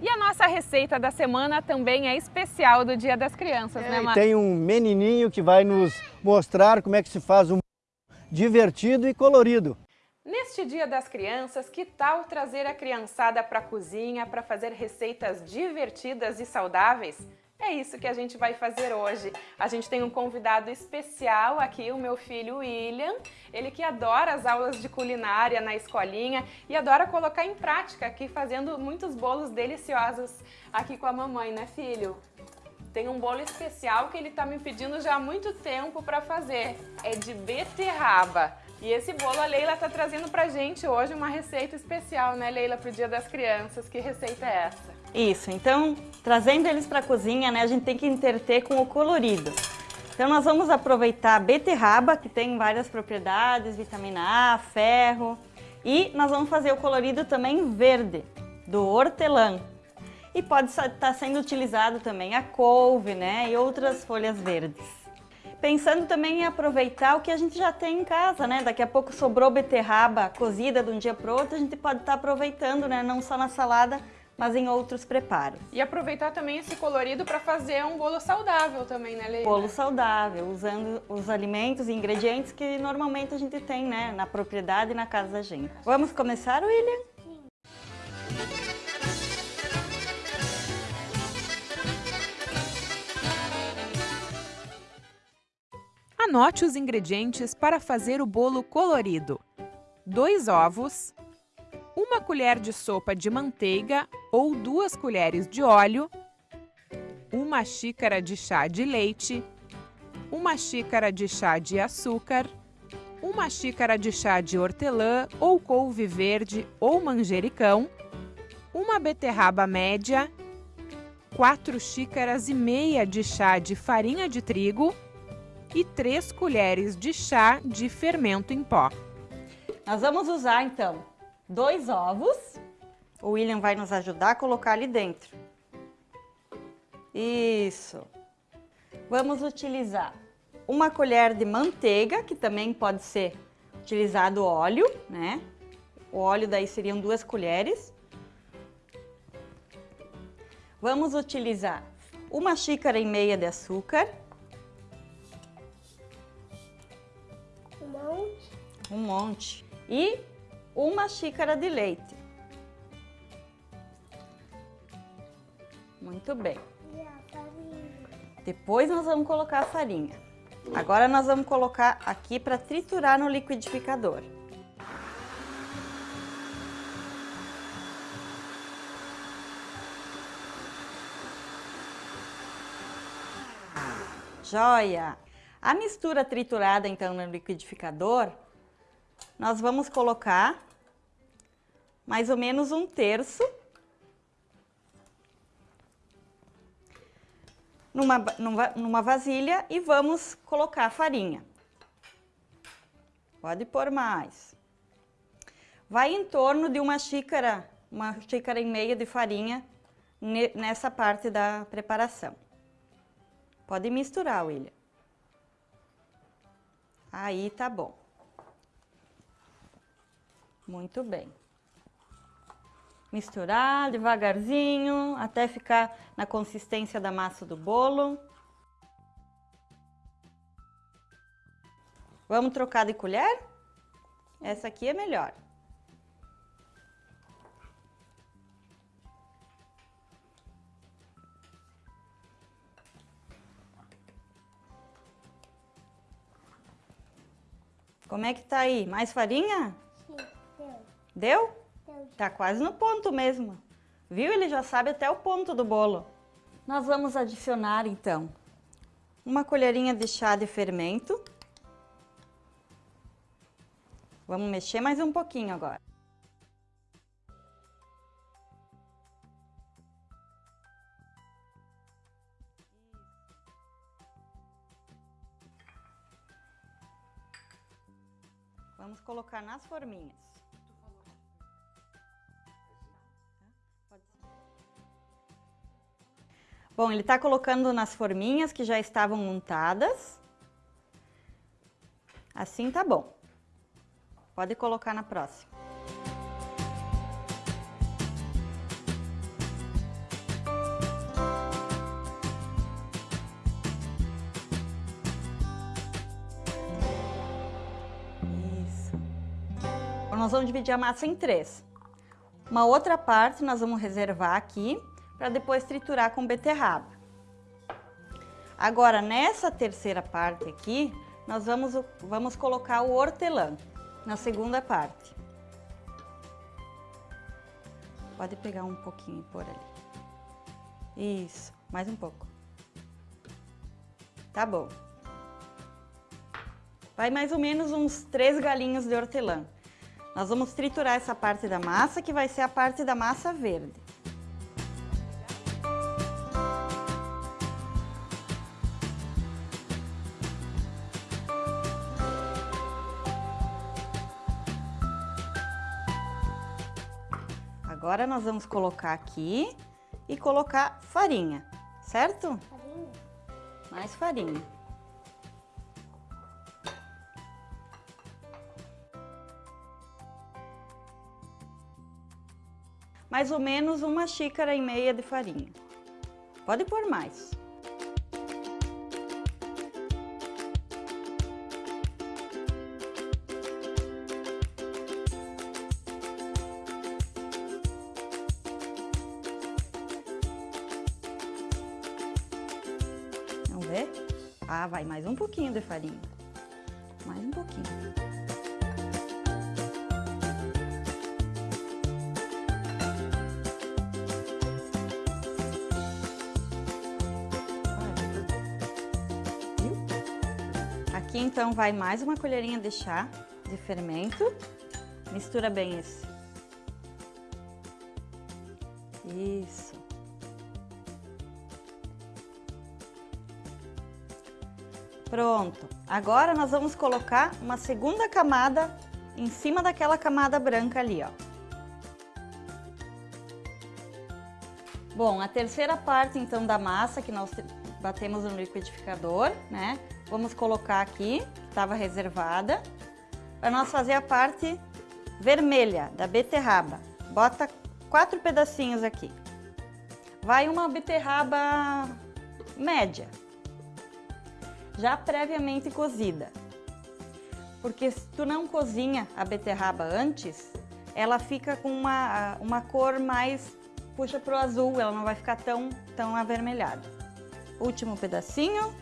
E a nossa receita da semana também é especial do Dia das Crianças, É, né, Márcia? tem um menininho que vai nos mostrar como é que se faz um divertido e colorido. Neste Dia das Crianças, que tal trazer a criançada para a cozinha para fazer receitas divertidas e saudáveis? É isso que a gente vai fazer hoje. A gente tem um convidado especial aqui, o meu filho William. Ele que adora as aulas de culinária na escolinha e adora colocar em prática aqui, fazendo muitos bolos deliciosos aqui com a mamãe, né, filho? Tem um bolo especial que ele está me pedindo já há muito tempo para fazer. É de beterraba. E esse bolo a Leila está trazendo pra gente hoje uma receita especial, né, Leila, pro Dia das Crianças. Que receita é essa? Isso, então, trazendo eles para a cozinha, né, a gente tem que interter com o colorido. Então, nós vamos aproveitar a beterraba, que tem várias propriedades, vitamina A, ferro, e nós vamos fazer o colorido também verde, do hortelã. E pode estar sendo utilizado também a couve, né, e outras folhas verdes. Pensando também em aproveitar o que a gente já tem em casa, né? Daqui a pouco sobrou beterraba cozida de um dia para outro, a gente pode estar aproveitando, né? Não só na salada, mas em outros preparos. E aproveitar também esse colorido para fazer um bolo saudável também, né, Leila? Bolo saudável, usando os alimentos e ingredientes que normalmente a gente tem, né? Na propriedade e na casa da gente. Vamos começar, William? Anote os ingredientes para fazer o bolo colorido. 2 ovos, uma colher de sopa de manteiga ou duas colheres de óleo, uma xícara de chá de leite, uma xícara de chá de açúcar, uma xícara de chá de hortelã ou couve verde ou manjericão, uma beterraba média, 4 xícaras e meia de chá de farinha de trigo e 3 colheres de chá de fermento em pó. Nós vamos usar, então, dois ovos. O William vai nos ajudar a colocar ali dentro. Isso. Vamos utilizar uma colher de manteiga, que também pode ser utilizado óleo, né? O óleo daí seriam duas colheres. Vamos utilizar uma xícara e meia de açúcar. Um monte. Um monte. E uma xícara de leite. Muito bem. Depois nós vamos colocar a farinha. Agora nós vamos colocar aqui para triturar no liquidificador. Joia! A mistura triturada então no liquidificador, nós vamos colocar mais ou menos um terço numa, numa, vasilha e vamos colocar a farinha. Pode pôr mais. Vai em torno de uma xícara, uma xícara e meia de farinha ne- nessa parte da preparação. Pode misturar, William. Aí tá bom. Muito bem. Misturar devagarzinho até ficar na consistência da massa do bolo. Vamos trocar de colher? Essa aqui é melhor. Como é que tá aí? Mais farinha? Sim, deu. Deu? Tá quase no ponto mesmo. Viu? Ele já sabe até o ponto do bolo. Nós vamos adicionar, então, uma colherinha de chá de fermento. Vamos mexer mais um pouquinho agora. Vamos colocar nas forminhas. Bom, ele está colocando nas forminhas que já estavam montadas. Assim tá bom. Pode colocar na próxima. Isso. Nós vamos dividir a massa em três. Uma outra parte nós vamos reservar aqui para depois triturar com beterraba. Agora, nessa terceira parte aqui, nós vamos, vamos colocar o hortelã na segunda parte. Pode pegar um pouquinho pôr ali. Isso, mais um pouco. Tá bom. Vai mais ou menos uns três galinhos de hortelã. Nós vamos triturar essa parte da massa, que vai ser a parte da massa verde. Agora nós vamos colocar aqui e colocar farinha, certo? Farinha. Mais farinha. Mais ou menos uma xícara e meia de farinha. Pode pôr mais. Vai mais um pouquinho de farinha. Mais um pouquinho. Aqui então vai mais uma colherinha de chá de fermento. Mistura bem esse. Isso. Pronto. Agora nós vamos colocar uma segunda camada em cima daquela camada branca ali, ó. Bom, a terceira parte então da massa que nós batemos no liquidificador, né? Vamos colocar aqui, estava reservada, para nós fazer a parte vermelha da beterraba. Bota quatro pedacinhos aqui. Vai uma beterraba média, já previamente cozida. Porque se tu não cozinha a beterraba antes, ela fica com uma, uma cor mais, puxa pro azul, ela não vai ficar tão, tão avermelhada. Último pedacinho.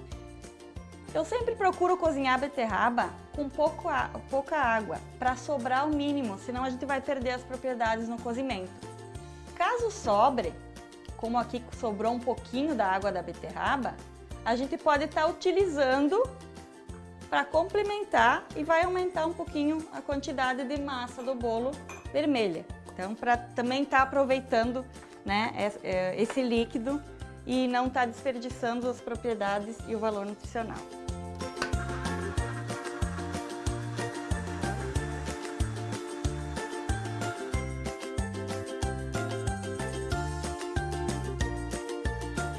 Eu sempre procuro cozinhar a beterraba com pouco, pouca água, para sobrar o mínimo, senão a gente vai perder as propriedades no cozimento. Caso sobre, como aqui sobrou um pouquinho da água da beterraba, a gente pode estar tá utilizando para complementar e vai aumentar um pouquinho a quantidade de massa do bolo vermelha. Então, para também estar tá aproveitando né, esse líquido e não estar tá desperdiçando as propriedades e o valor nutricional.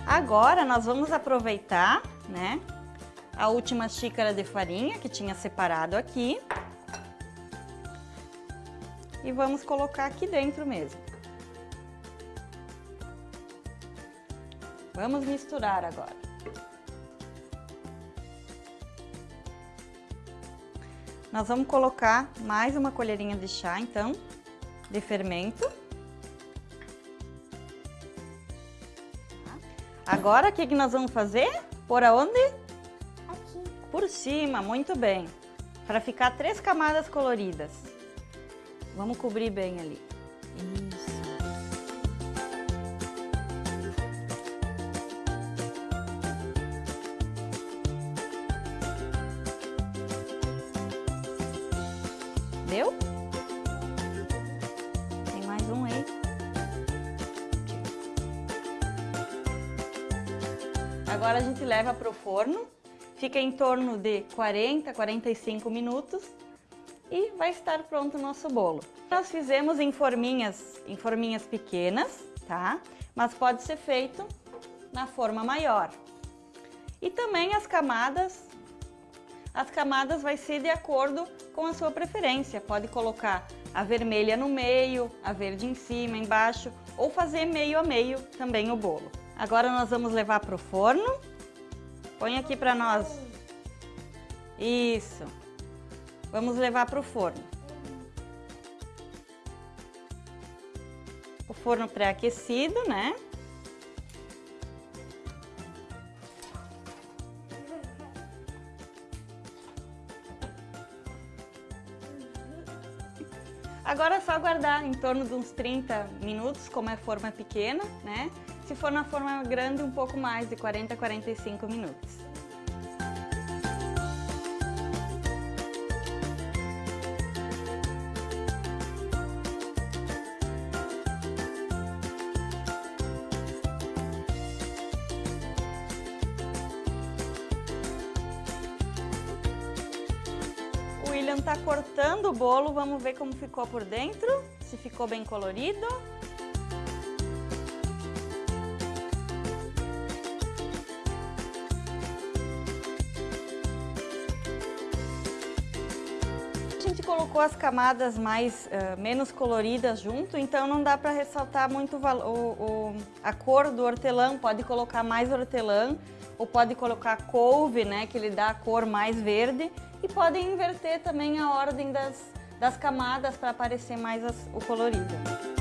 Agora nós vamos aproveitar, né, a última xícara de farinha que tinha separado aqui. E vamos colocar aqui dentro mesmo. Vamos misturar agora. Nós vamos colocar mais uma colherinha de chá, então, de fermento. Agora, o que, que nós vamos fazer? Por aonde? Aqui. Por cima, muito bem. Para ficar três camadas coloridas. Vamos cobrir bem ali. Isso. Agora a gente leva para o forno, fica em torno de 40, 45 minutos e vai estar pronto o nosso bolo. Nós fizemos em forminhas, em forminhas pequenas, tá? Mas pode ser feito na forma maior. E também as camadas, as camadas vai ser de acordo com a sua preferência. Pode colocar a vermelha no meio, a verde em cima, embaixo, ou fazer meio a meio também o bolo. Agora nós vamos levar para o forno. Põe aqui para nós. Isso. Vamos levar para o forno. O forno pré-aquecido, né? Agora é só aguardar em torno de uns 30 minutos, como é forma pequena, né? Se for na forma grande, um pouco mais, de 40 a 45 minutos. William tá cortando o bolo, vamos ver como ficou por dentro, se ficou bem colorido. Colocou as camadas mais uh, menos coloridas junto, então não dá para ressaltar muito o, o, a cor do hortelã, pode colocar mais hortelã ou pode colocar couve, né, que ele dá a cor mais verde e podem inverter também a ordem das, das camadas para aparecer mais as, o colorido.